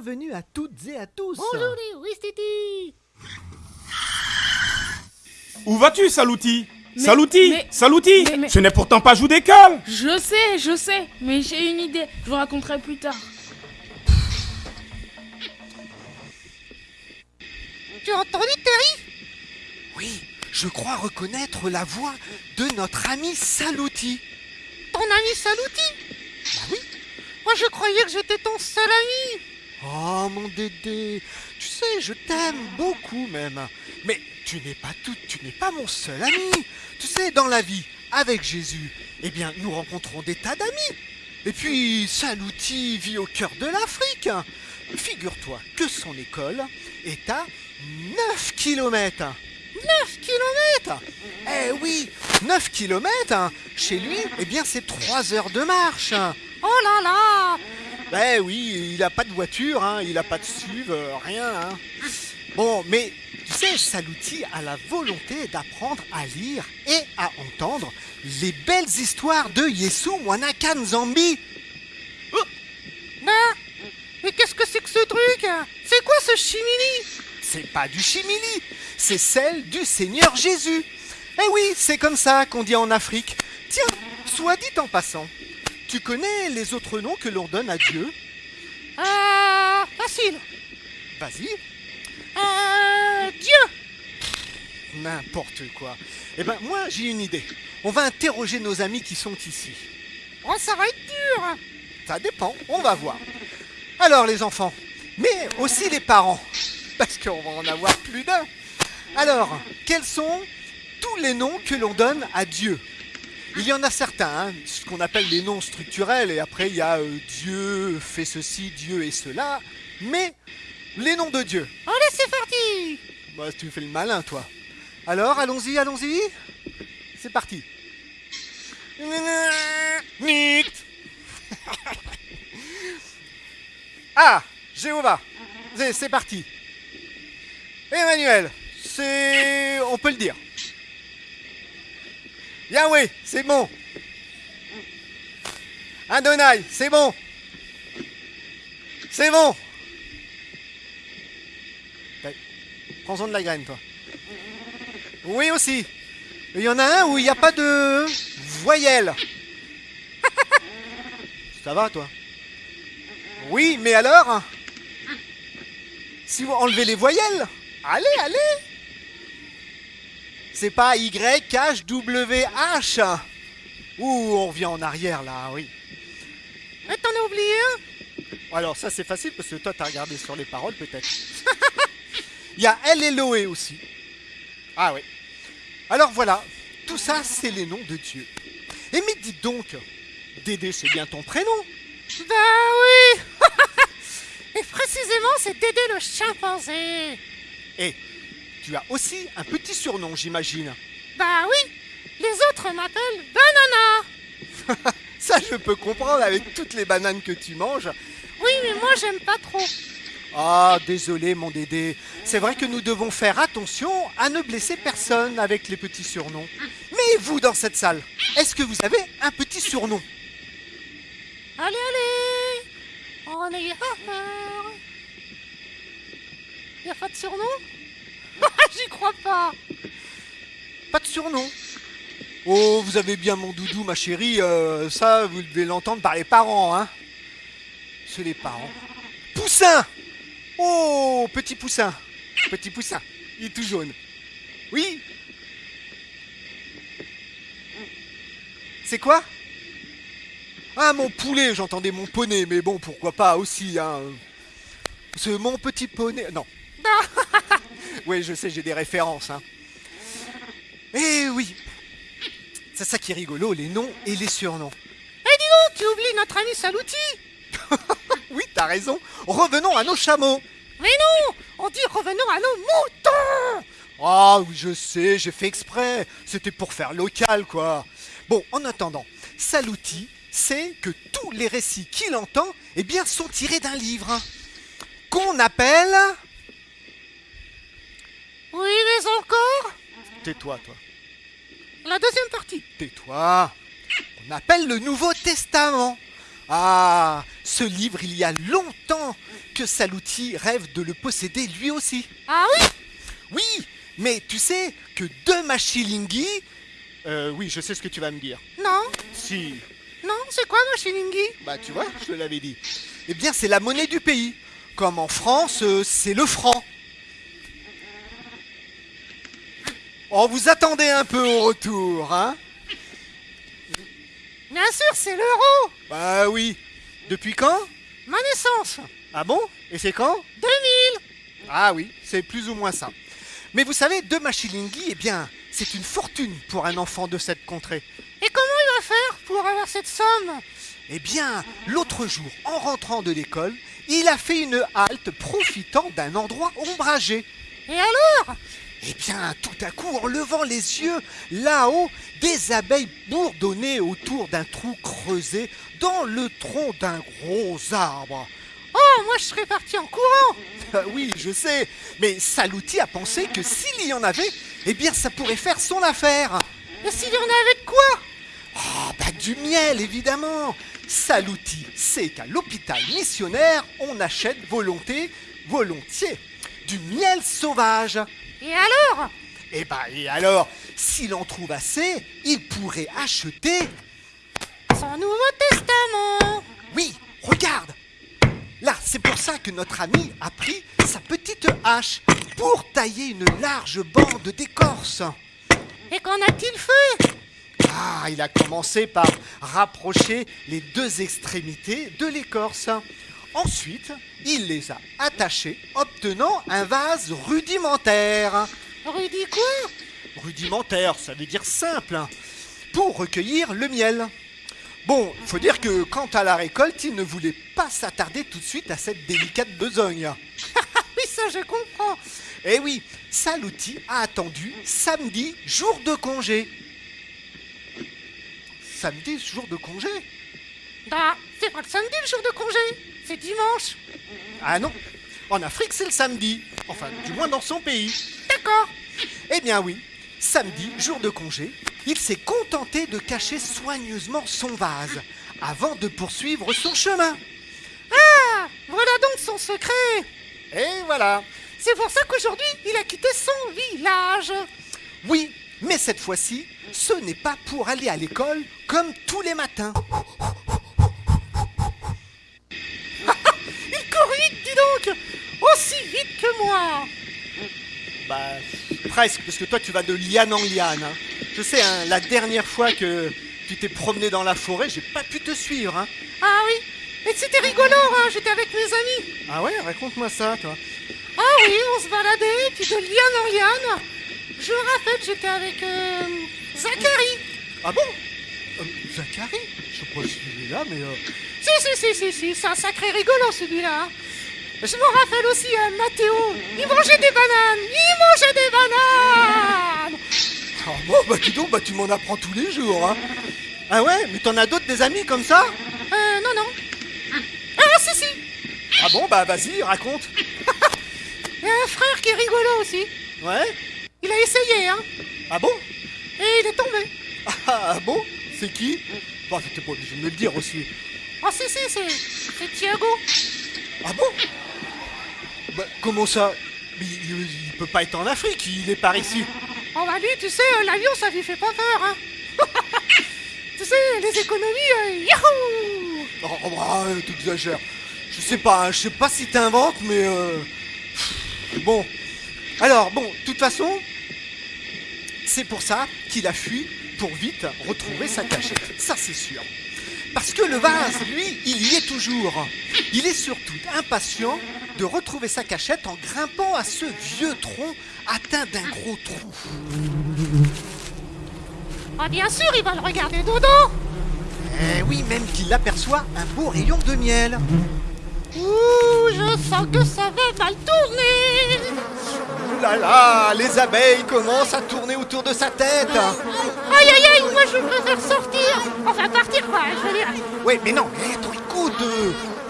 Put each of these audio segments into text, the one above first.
bienvenue à toutes et à tous. Bonjour les Où vas-tu, Salouti Mais- Salouti mais- Salouti mais- mais- Ce n'est pourtant pas joue d'école Je sais, je sais, mais j'ai une idée. Je vous raconterai plus tard. Tu as entendu Terry? Oui, je crois reconnaître la voix de notre ami Salouti. Ton ami Salouti? Bah oui Moi je croyais que j'étais ton seul ami Oh mon Dédé, tu sais, je t'aime beaucoup même. Mais tu n'es pas tout, tu n'es pas mon seul ami. Tu sais, dans la vie, avec Jésus, eh bien, nous rencontrons des tas d'amis. Et puis, Salouti vit au cœur de l'Afrique. Figure-toi que son école est à 9 km. 9 km Eh oui, 9 km Chez lui, eh bien, c'est 3 heures de marche. Oh là là Ben oui, il a pas de voiture, hein, il a pas de SUV, euh, rien. hein. Bon, mais tu sais, Salouti a la volonté d'apprendre à lire et à entendre les belles histoires de Yesu Mwanakan Zambi. Bah Mais qu'est-ce que c'est que ce truc C'est quoi ce chimili C'est pas du chimili, c'est celle du Seigneur Jésus. Eh oui, c'est comme ça qu'on dit en Afrique. Tiens, soit dit en passant, tu connais les autres noms que l'on donne à Dieu Euh... Facile Vas-y. Euh... Dieu N'importe quoi. Eh ben moi j'ai une idée. On va interroger nos amis qui sont ici. Oh ça va être dur Ça dépend, on va voir. Alors les enfants, mais aussi les parents, parce qu'on va en avoir plus d'un. Alors, quels sont tous les noms que l'on donne à Dieu Il y en a certains, hein, ce qu'on appelle les noms structurels, et après il y a euh, Dieu fait ceci, Dieu et cela, mais les noms de Dieu. Allez c'est parti Bah, tu fais le malin, toi. Alors, allons-y, allons-y. C'est parti. Ah, Jéhovah. C'est- C'est parti. Emmanuel, c'est... On peut le dire. Yahweh, c'est bon. Adonai, c'est bon. C'est bon. Prends-en de la graine, toi. Oui aussi. Il y en a un où il n'y a pas de voyelle. Ça va, toi? Oui, mais alors? Si vous enlevez les voyelles, allez, allez C'est pas Y, H, W, H. Ouh, on revient en arrière, là, oui. Mais t'en as oublié un? Alors ça c'est facile parce que toi t'as regardé sur les paroles peut-être. Il y a El Eloé aussi. Ah oui. Alors voilà, tout ça c'est les noms de Dieu. Et mais dis donc, Dédé c'est bien ton prénom. Bah oui Et précisément c'est Dédé le chimpanzé Et tu as aussi un petit surnom j'imagine. Bah oui Les autres m'appellent Banana Ça je peux comprendre avec toutes les bananes que tu manges. Oui mais moi j'aime pas trop Ah, désolé mon Dédé. C'est vrai que nous devons faire attention à ne blesser personne avec les petits surnoms. Mais vous dans cette salle, est-ce que vous avez un petit surnom? Allez allez On est peur Y'a pas de surnom? J'y crois pas Pas de surnom. Oh, vous avez bien mon doudou, ma chérie. euh, ça, vous devez l'entendre par les parents, hein. C'est les parents. Poussin Oh, petit poussin. Petit poussin. Il est tout jaune. Oui C'est quoi? Ah, mon poulet, j'entendais mon poney, mais bon, pourquoi pas aussi, hein. C'est mon petit poney. Non. oui, je sais, j'ai des références, hein. Eh oui C'est ça qui est rigolo, les noms et les surnoms. Eh dis donc, tu oublies notre ami Salouti Oui, t'as raison. Revenons à nos chameaux. Mais non On dit revenons à nos moutons Ah oui, je sais, j'ai fait exprès. C'était pour faire local, quoi. Bon, en attendant, Salouti sait que tous les récits qu'il entend, eh bien, sont tirés d'un livre. hein, Qu'on appelle... Oui mais encore Tais-toi, toi. La deuxième partie Tais-toi. On appelle le Nouveau Testament. Ah, ce livre, il y a longtemps, que Salouti rêve de le posséder lui aussi. Ah oui? Oui, mais tu sais que deux machilingui... Euh, oui, je sais ce que tu vas me dire. Non, Si, non, c'est quoi Machilingui bah tu vois, je te l'avais dit. Eh bien, c'est la monnaie du pays. Comme en France, euh, c'est le franc. Oh, vous attendez un peu au retour, hein Bien sûr, c'est l'euro Bah oui. Depuis quand Ma naissance Ah bon? Et c'est quand? 2000 Ah oui, c'est plus ou moins ça. Mais vous savez, deux machilingui, eh bien, c'est une fortune pour un enfant de cette contrée. Et comment il va faire pour avoir cette somme? Eh bien, l'autre jour, en rentrant de l'école, il a fait une halte profitant d'un endroit ombragé. Et alors? Eh bien, tout à coup, en levant les yeux, là-haut, des abeilles bourdonnaient autour d'un trou creusé dans le tronc d'un gros arbre. Oh, moi je serais parti en courant Ah oui, je sais, mais Salouti a pensé que s'il y en avait, eh bien, ça pourrait faire son affaire. Et s'il y en avait de quoi? Ah, bah du miel, évidemment. Salouti sait qu'à l'hôpital missionnaire, on achète volonté, volontiers, du miel sauvage. Et alors? Et bah, et alors, s'il en trouve assez, il pourrait acheter. Son Nouveau Testament Oui, regarde Là, c'est pour ça que notre ami a pris sa petite hache pour tailler une large bande d'écorce. Et qu'en a-t-il fait? Ah, il a commencé par rapprocher les deux extrémités de l'écorce. Ensuite, il les a attachées, obtenant un vase rudimentaire. Rudy quoi? Rudimentaire, ça veut dire simple, hein, pour recueillir le miel. Bon, faut dire que quant à la récolte, il ne voulait pas s'attarder tout de suite à cette délicate besogne. Oui, ça je comprends Eh oui, Salouti a attendu samedi, jour de congé. Samedi, jour de congé? Bah, c'est pas le samedi le jour de congé C'est dimanche Ah non, en Afrique c'est le samedi. Enfin, du moins dans son pays. D'accord Eh bien oui, samedi, jour de congé, il s'est contenté de cacher soigneusement son vase avant de poursuivre son chemin. Ah Voilà donc son secret Et voilà. C'est pour ça qu'aujourd'hui, il a quitté son village Oui, mais cette fois-ci, ce n'est pas pour aller à l'école comme tous les matins. Aussi vite que moi Bah, presque, parce que toi tu vas de liane en liane. hein. Je sais, hein, la dernière fois que tu t'es promené dans la forêt, j'ai pas pu te suivre. Hein. Ah oui Et c'était rigolo, hein J'étais avec mes amis Ah ouais, raconte-moi ça, toi. Ah oui, on se baladait, puis de liane en liane Je rappelle, j'étais avec euh, Zachary Ah bon? Euh, Zachary? Je sais pas si il est là, mais... euh, Si, si, si, si, si, c'est un sacré rigolo celui-là hein. Je me rappelle aussi euh, Mathéo Il mangeait des bananes. Il mangeait des bananes. Ah bon, bah dis donc, bah tu m'en apprends tous les jours, hein. Ah ouais, mais t'en as d'autres des amis comme ça? Euh, non, non. Ah, si, si. Ah bon, bah vas-y, raconte. Il y a un frère qui est rigolo aussi. Ouais. Il a essayé, hein. Ah bon? Et il est tombé. Ah, ah bon? C'est qui? Bah t'étais pas obligé de me le dire aussi. Oh, si, si, c'est... c'est Thiago. Ah bon? Bah comment ça Mais il, il peut pas être en Afrique, il est par ici. Oh bah lui, tu sais, euh, l'avion, ça lui fait pas peur, hein Tu sais, les économies, euh, yahoo Oh, oh, bah, euh, t'exagères. Je sais pas, hein, je sais pas si t'inventes, mais euh... Bon. Alors, bon, de toute façon, c'est pour ça qu'il a fui pour vite retrouver sa cachette. Ça, c'est sûr. Parce que le vase, lui, il y est toujours. Il est surtout impatient de retrouver sa cachette en grimpant à ce vieux tronc atteint d'un gros trou. Ah bien sûr, il va le regarder dedans Eh oui, même qu'il aperçoit un beau rayon de miel. Ouh, je sens que ça va mal tourner Ouh là là, les abeilles commencent à tourner autour de sa tête. Aïe aïe aïe, moi je préfère sortir Enfin partir quoi, je veux dire Ouais, mais non, mais attends, écoute.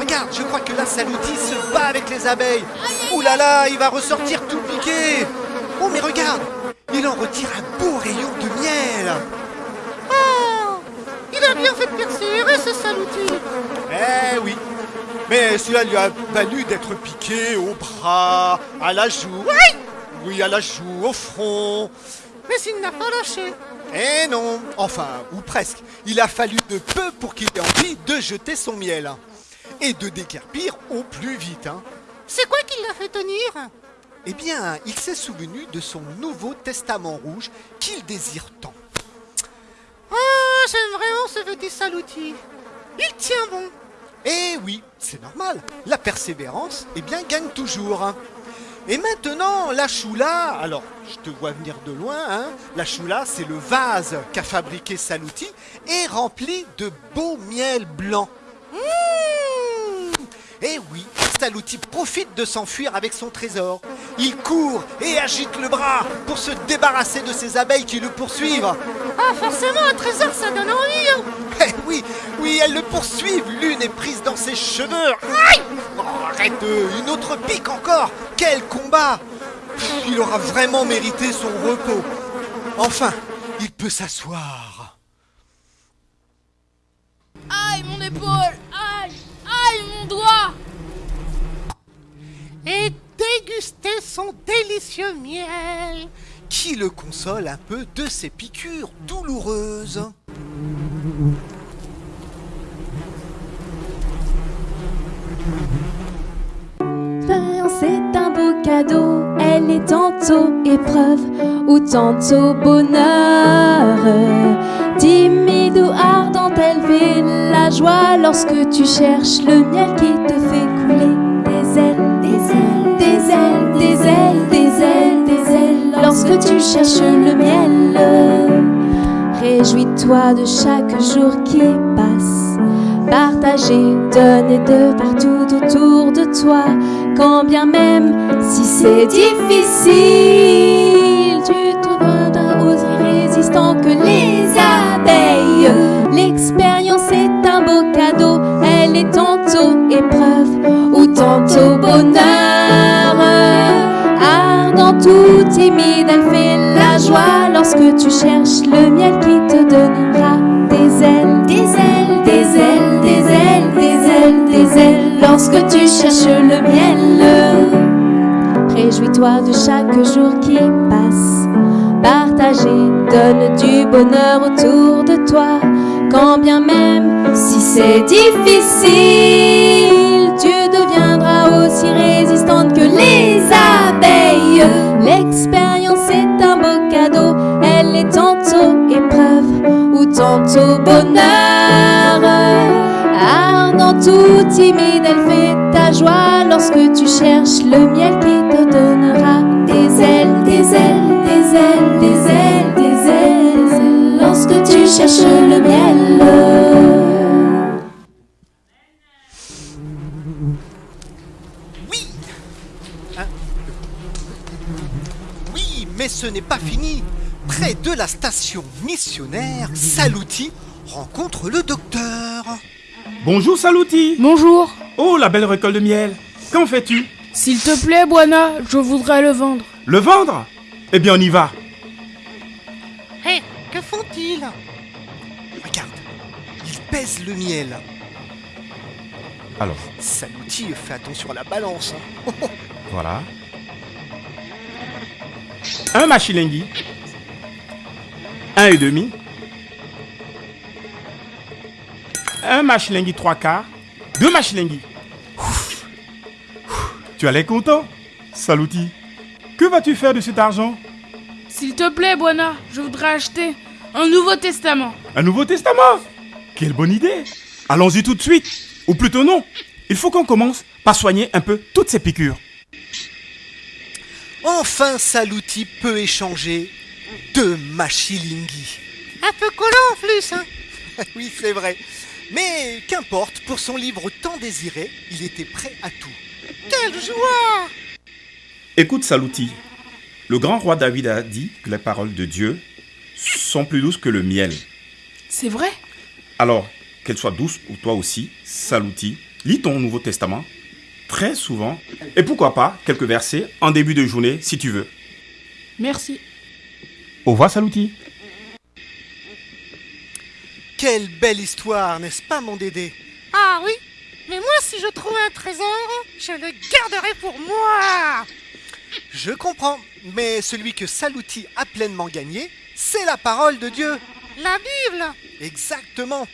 Regarde, je crois que là, Salouti se bat avec les abeilles. Ouh là là, il va ressortir tout piqué. Oh, mais regarde, il en retire un beau rayon de miel. Oh Il a bien fait de persévérer ce salouti Eh oui. Mais cela lui a valu d'être piqué au bras, à la joue. Oui, à la joue, au front. Mais il n'a pas lâché. Eh non, enfin, ou presque. Il a fallu de peu pour qu'il ait envie de jeter son miel. Et de décarpir au plus vite. hein. C'est quoi qui l'a fait tenir? Eh bien, il s'est souvenu de son Nouveau Testament rouge qu'il désire tant. Ah, j'aime vraiment ce petit salouti. Il tient bon. Eh oui, c'est normal. La persévérance, eh bien, gagne toujours. hein. Et maintenant, la choula, alors je te vois venir de loin, hein, la choula, c'est le vase qu'a fabriqué Salouti et rempli de beau miel blanc. Mmh Eh oui, Salouti profite de s'enfuir avec son trésor. Il court et agite le bras pour se débarrasser de ces abeilles qui le poursuivent. Ah, forcément, un trésor, ça donne envie. hein. Eh oui, oui, elles le poursuivent. L'une est prise dans ses cheveux. Aïe Oh, arrête, euh, une autre pique encore. Quel combat Il aura vraiment mérité son repos. Enfin, il peut s'asseoir. Aïe, mon épaule Aïe, mon doigt Et déguster son délicieux miel. Qui le console un peu de ses piqûres douloureuses. L'expérience est un beau cadeau, elle est tantôt épreuve ou tantôt bonheur. Timide ou ardente, elle fait la joie lorsque tu cherches le miel qui te fait des ailes, des ailes, des ailes, des ailes. Lorsque tu cherches le miel, réjouis-toi de chaque jour qui passe. Partager, donner de partout autour de toi, quand bien même si c'est difficile, tu trouveras aussi résistant que les abeilles. L'expérience est un beau cadeau, elle est tantôt épreuve ou tantôt bonheur. Ou timide, elle fait la joie lorsque tu cherches le miel qui te donnera des ailes, des ailes, des ailes, des ailes, des ailes, des ailes. Lorsque tu cherches le miel, réjouis-toi de chaque jour qui passe. Partager donne du bonheur autour de toi, quand bien même si c'est difficile, tu deviendras aussi résistante timide, elle fait ta joie lorsque tu cherches le miel qui te donnera des ailes, des ailes, des ailes, des ailes, des ailes. Lorsque tu cherches le miel. Oui Oui, mais ce n'est pas fini. Près de la station missionnaire, Salouti rencontre le docteur. Bonjour Salouti Bonjour Oh, la belle récolte de miel Qu'en fais-tu? S'il te plaît, Buana, je voudrais le vendre. Le vendre? Eh bien, on y va Hé, que font-ils? Regarde, il pèse le miel. Alors, Salouti fait attention à la balance. hein. voilà. Un machilingi. Un et demi. Un machilingi trois quarts. Deux. Ouf. Tu as l'air content Salouti. Que vas-tu faire de cet argent? S'il te plaît, Buana, je voudrais acheter un Nouveau Testament. Un Nouveau Testament? Quelle bonne idée Allons-y tout de suite. Ou plutôt non. Il faut qu'on commence par soigner un peu toutes ces piqûres. Enfin, Salouti peut échanger deux machilingi. Un peu collant en plus, hein oui, c'est vrai. Mais qu'importe, pour son livre tant désiré, il était prêt à tout. Quelle joie Écoute Salouti. Le grand roi David a dit que les paroles de Dieu sont plus douces que le miel. C'est vrai? Alors, qu'elles soient douces pour toi aussi, Salouti, lis ton Nouveau Testament très souvent. Et pourquoi pas quelques versets en début de journée si tu veux. Merci. Au revoir Salouti. Quelle belle histoire, n'est-ce pas, mon Dédé? Ah oui Mais moi, si je trouve un trésor, je le garderai pour moi. Je comprends, mais celui que Salouti a pleinement gagné, c'est la parole de Dieu. La Bible. Exactement.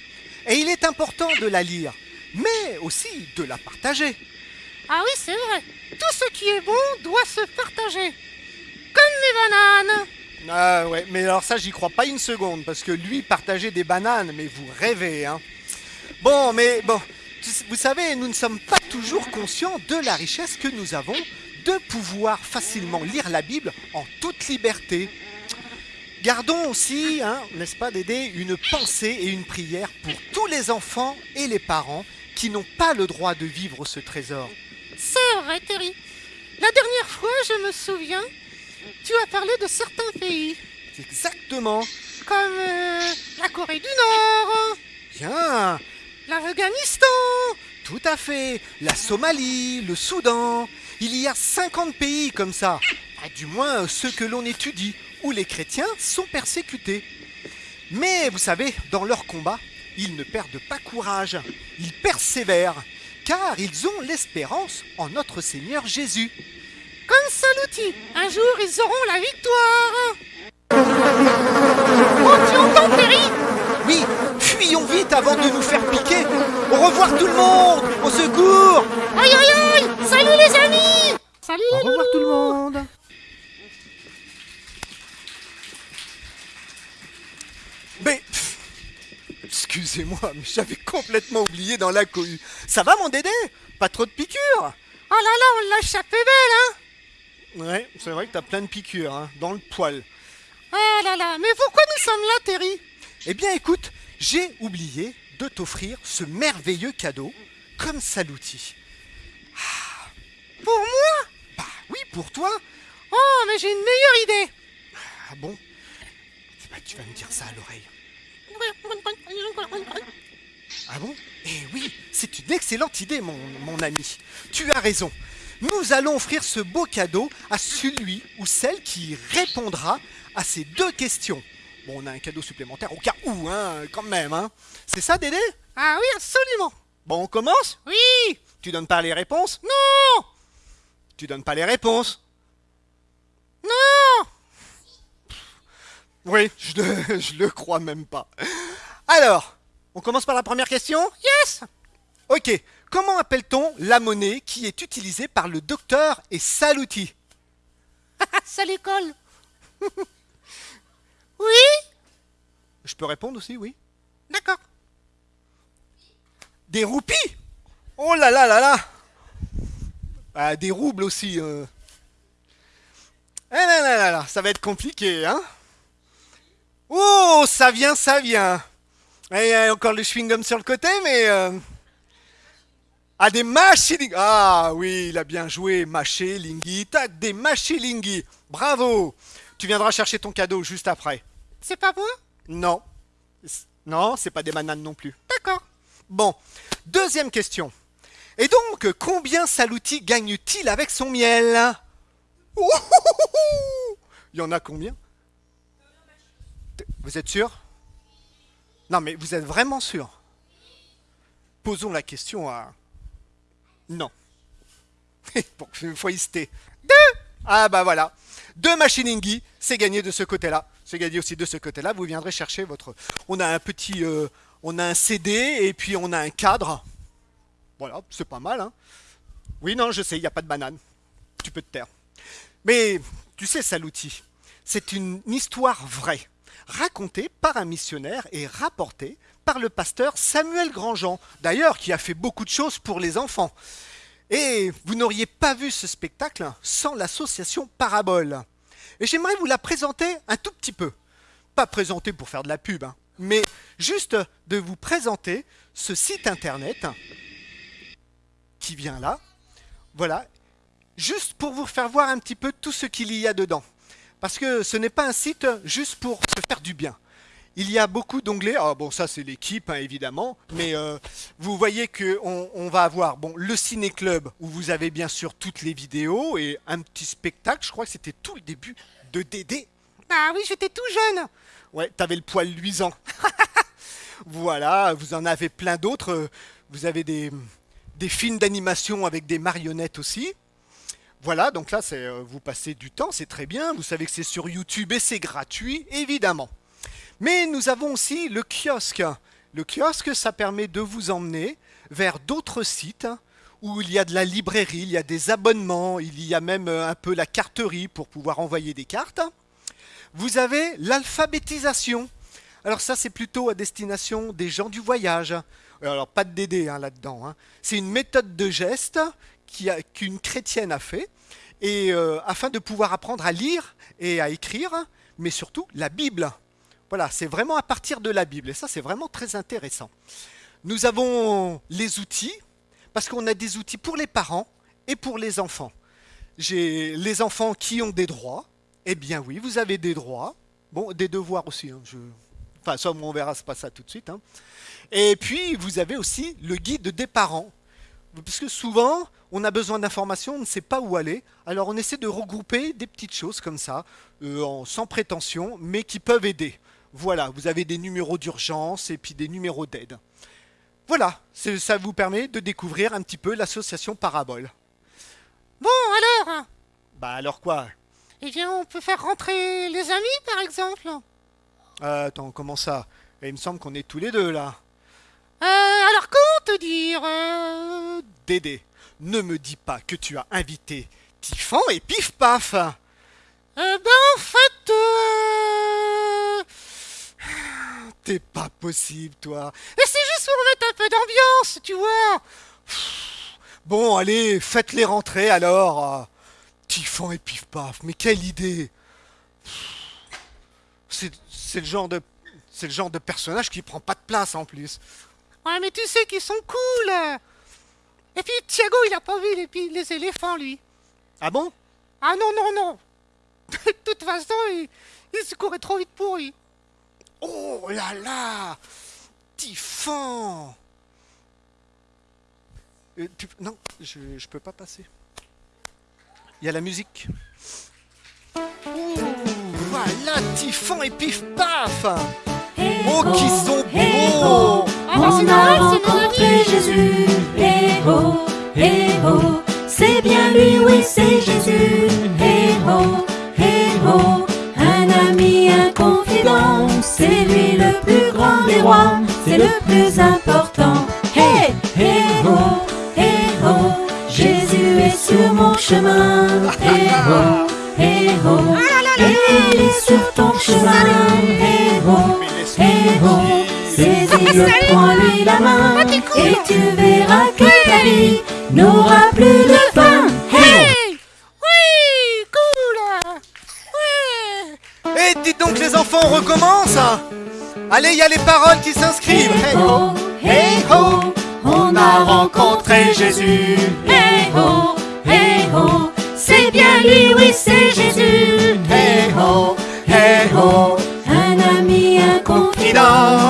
Et il est important de la lire, mais aussi de la partager. Ah oui, c'est vrai. Tout ce qui est bon doit se partager. Comme les bananes. Ah ouais, mais alors ça, j'y crois pas une seconde, parce que lui, partager des bananes, mais vous rêvez, hein. Bon, mais bon, vous savez, nous ne sommes pas toujours conscients de la richesse que nous avons de pouvoir facilement lire la Bible en toute liberté. Gardons aussi, hein, n'est-ce pas Dédé, une pensée et une prière pour tous les enfants et les parents qui n'ont pas le droit de vivre ce trésor. C'est vrai, Terry. La dernière fois, je me souviens, tu as parlé de certains pays. Exactement. Comme euh, la Corée du Nord. Bien. L'Afghanistan. Tout à fait. La Somalie, le Soudan. Il y a 50 pays comme ça. Du moins ceux que l'on étudie, où les chrétiens sont persécutés. Mais vous savez, dans leur combat, ils ne perdent pas courage. Ils persévèrent, car ils ont l'espérance en notre Seigneur Jésus. Comme Saluti, un jour ils auront la victoire. Oh, tu entends, Terry? Oui, fuyons vite avant de nous faire piquer. Au revoir tout le monde. Au secours. Aïe aïe aïe. Salut les amis. Salut Au les revoir tout le monde. Mais... Excusez-moi, mais j'avais complètement oublié dans la cohue. Ça va mon Dédé? Pas trop de piqûres? Oh là là, on l'a échappé belle, hein Ouais, c'est vrai que t'as plein de piqûres, hein, dans le poil. Oh là là, mais pourquoi nous sommes là, Terry? Eh bien écoute, j'ai oublié de t'offrir ce merveilleux cadeau comme Saluti. Pour moi? Bah oui, pour toi Oh, mais j'ai une meilleure idée Ah bon? Tu vas me dire ça à l'oreille. Ah bon? Eh oui, c'est une excellente idée, mon, mon ami. Tu as raison. Nous allons offrir ce beau cadeau à celui ou celle qui répondra à ces deux questions. Bon, on a un cadeau supplémentaire au cas où, hein, quand même, hein. C'est ça, Dédé? Ah oui, absolument. Bon, on commence? Oui. Tu donnes pas les réponses? Non. Tu donnes pas les réponses? Non. Oui, je le, je le crois même pas. Alors, on commence par la première question? Yes. Ok, comment appelle-t-on la monnaie qui est utilisée par le docteur et Saluti Ça l'école Oui Je peux répondre aussi, oui D'accord. Des roupies Oh là là là là Ah, Des roubles aussi. euh. Eh là là là là, ça va être compliqué, hein Oh, ça vient, ça vient Et il y a encore le chewing-gum sur le côté, mais... euh, Ah, des machilingi Ah oui, il a bien joué, machilingi. Tac, des machilingi Bravo Tu viendras chercher ton cadeau juste après. C'est pas moi Non. Non, c'est pas des bananes non plus. D'accord. Bon, deuxième question. Et donc, combien Saluti gagne-t-il avec son miel? Il y en a combien? Vous êtes sûr? Non, mais vous êtes vraiment sûr? Posons la question à... Non. bon, faut hésiter. Deux Ah bah voilà. Deux machiningi, c'est gagné de ce côté-là. C'est gagné aussi de ce côté-là. Vous viendrez chercher votre... On a un petit... euh, On a un CD et puis on a un cadre. Voilà, c'est pas mal, hein Oui, non, je sais, il n'y a pas de banane. Tu peux te taire. Mais, tu sais, Saluti, c'est une histoire vraie, racontée par un missionnaire et rapportée par le pasteur Samuel Grandjean, d'ailleurs, qui a fait beaucoup de choses pour les enfants. Et vous n'auriez pas vu ce spectacle sans l'association Parabole. Et j'aimerais vous la présenter un tout petit peu. Pas présenter pour faire de la pub, hein, mais juste de vous présenter ce site internet qui vient là. Voilà. Juste pour vous faire voir un petit peu tout ce qu'il y a dedans. Parce que ce n'est pas un site juste pour se faire du bien. Il y a beaucoup d'onglets. Ah bon, ça c'est l'équipe hein, évidemment, mais euh, vous voyez que on, va avoir bon le ciné club où vous avez bien sûr toutes les vidéos et un petit spectacle. Je crois que c'était tout le début de Dédé. Ah oui, j'étais tout jeune. Ouais, t'avais le poil luisant. voilà, vous en avez plein d'autres. Vous avez des, des films d'animation avec des marionnettes aussi. Voilà, donc là, euh, vous passez du temps, c'est très bien. Vous savez que c'est sur YouTube et c'est gratuit, évidemment. Mais nous avons aussi le kiosque. Le kiosque, ça permet de vous emmener vers d'autres sites où il y a de la librairie, il y a des abonnements, il y a même euh, un peu la carterie pour pouvoir envoyer des cartes. Vous avez l'alphabétisation. Alors ça, c'est plutôt à destination des gens du voyage. Alors pas de DD hein, là-dedans. hein. C'est une méthode de geste qu'une chrétienne a fait, et euh, afin de pouvoir apprendre à lire et à écrire, mais surtout la Bible. Voilà, c'est vraiment à partir de la Bible, et ça c'est vraiment très intéressant. Nous avons les outils, parce qu'on a des outils pour les parents et pour les enfants. J'ai les enfants qui ont des droits. Eh bien oui, vous avez des droits. Bon, des devoirs aussi. hein. Enfin, ça, on verra, pas ça tout de suite. hein. Et puis, vous avez aussi le guide des parents. Parce que souvent, on a besoin d'informations, on ne sait pas où aller. Alors, on essaie de regrouper des petites choses comme ça, euh, en- sans prétention, mais qui peuvent aider. Voilà, vous avez des numéros d'urgence et puis des numéros d'aide. Voilà, ça vous permet de découvrir un petit peu l'association Parabole. Bon, alors Bah alors quoi? Eh bien, on peut faire rentrer les amis, par exemple. Euh, Attends, comment ça? Eh, Il me semble qu'on est tous les deux là. Euh, alors comment te dire euh, Dédé, ne me dis pas que tu as invité Tiffan et Pif Paf. euh, Ben, en fait... T'es pas possible, toi. Et c'est juste pour mettre un peu d'ambiance, tu vois. Bon, allez, faites-les rentrer alors. Tiffan et Pif Paf, mais quelle idée c'est le genre de... C'est le genre de personnage qui prend pas de place en plus. Ouais, mais tu sais qu'ils sont cool. Et puis, Thiago, il a pas vu les, les éléphants, lui. Ah bon? Ah non, non, non. De toute façon, il, il se courait trop vite pour lui. Oh là là Tiffan Euh, tu- Non, je, je peux pas passer. Il y a la musique. Ouh, voilà Tiffan et Pif Paf Oh, qui sont beaux c'est On a rencontré. Jésus, eh oh, c'est bien lui, oui, c'est Jésus, eh oh, un ami, un confident, c'est lui le plus grand des rois, c'est le plus important, oh, eh oh, Jésus est sur mon chemin, eh oh, et il est sur ton chemin, eh oh, Tranquille. Saisis-le, prends-lui la main. Et tu verras que ta vie n'aura plus de fin. Hey. Oui, cool. Ouais. Eh, dites donc les enfants, on recommence Allez, il y a les paroles qui s'inscrivent. Hey, ho, hey ho. On a rencontré Jésus. Hey ho, hey ho C'est bien lui, oui c'est Jésus. Hey ho, hey ho Un ami, un confident. le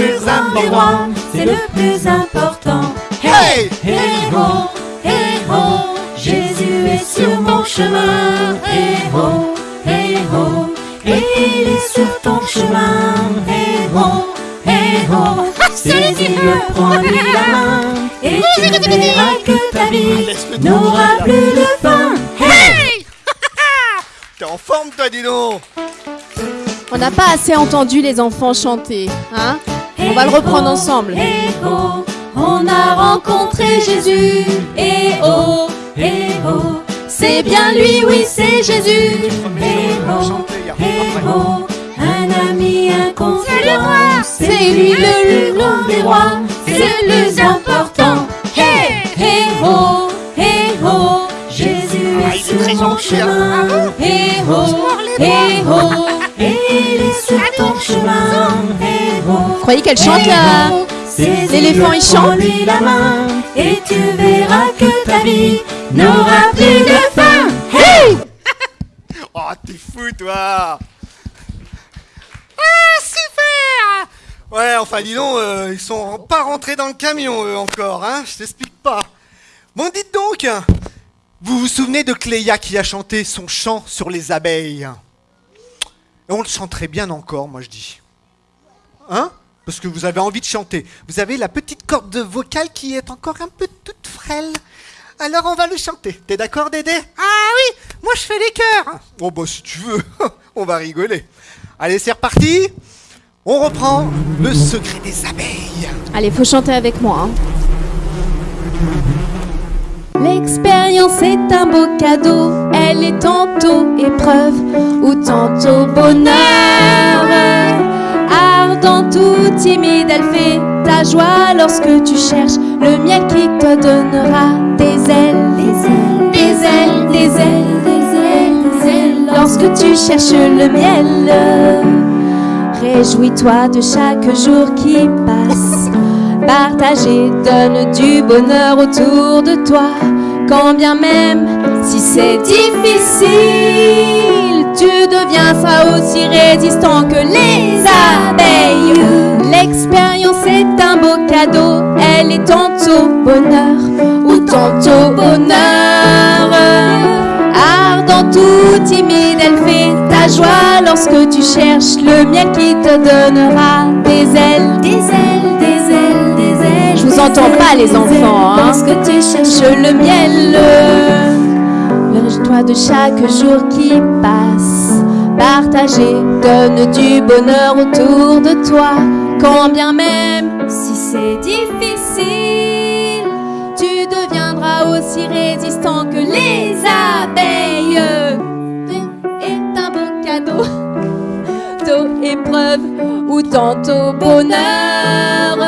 plus C'est le plus important Hey Hey ho, hey ho, Jésus est sur mon chemin. Hey ho, hey ho, et il est sur ton chemin. Hey ho, hey ho, saisis-le, prends-lui la main, et tu verras que ta vie n'aura plus de fin. Hey! T'es en forme toi, dis donc On n'a pas assez entendu les enfants chanter, hein? On va le reprendre ensemble. Eh oh, on a rencontré Jésus. Eh oh, eh oh, c'est bien lui, oui, c'est Jésus. Eh oh, eh oh, un ami, un confident. C'est lui le plus grand des rois, c'est le plus important. Hey, hey oh, hey oh, Jésus Ah, est sur mon hein. chemin. Hey oh, hey oh, et il est sur ton chemin. Hey. Vous croyez qu'elle chante là L'éléphant, il chante lui la main et tu verras que ta vie n'aura plus de fin. Hey! Oh, t'es fou, toi Ah, super Ouais, enfin, dis donc, euh, ils sont pas rentrés dans le camion, eux, encore, hein Je t'explique pas. Bon, dites donc Vous vous souvenez de Cléa qui a chanté son chant sur les abeilles? On le chanterait bien encore, moi, je dis. Hein? Parce que vous avez envie de chanter. Vous avez la petite corde vocale qui est encore un peu toute frêle. Alors on va le chanter. T'es d'accord, Dédé? Ah oui, moi je fais les chœurs. Oh bah si tu veux, on va rigoler. Allez, c'est reparti. On reprend le secret des abeilles. Allez, faut chanter avec moi. hein. L'expérience est un beau cadeau, elle est tantôt épreuve ou tantôt bonheur. Ardente ou timide, elle fait ta joie lorsque tu cherches le miel qui te donnera des ailes, des ailes, des ailes, des ailes, des ailes, des ailes. Lorsque tu cherches le miel, réjouis-toi de chaque jour qui passe. Partager donne du bonheur autour de toi, quand bien même si c'est difficile, tu deviendras aussi résistant que les abeilles. L'expérience est un beau cadeau, elle est tantôt bonheur ou tantôt bonheur. Ardente ou timide, elle fait ta joie lorsque tu cherches le miel qui te donnera des ailes, des ailes. Je vous entends pas les enfants, hein. Parce que tu cherches le miel. Réjouis-toi de chaque jour qui passe. Partager donne du bonheur autour de toi, quand bien même si c'est difficile, tu deviendras aussi résistant que les abeilles. Est un beau cadeau, tôt épreuve ou tantôt bonheur.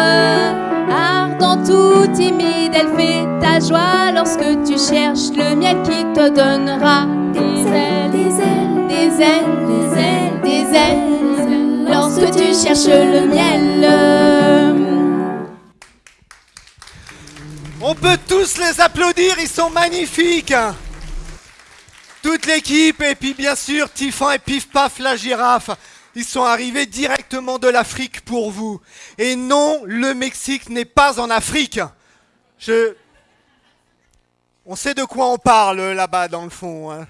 Ou timide, elle fait ta joie lorsque tu cherches le miel qui te donnera des ailes, des ailes, des ailes, des ailes, des ailes. Lorsque tu cherches le miel. On peut tous les applaudir, ils sont magnifiques. Toute l'équipe et puis bien sûr Tiffan et Pif Paf la girafe. Ils sont arrivés directement de l'Afrique pour vous. Et non, le Mexique n'est pas en Afrique. Je... On sait de quoi on parle là-bas dans le fond. hein.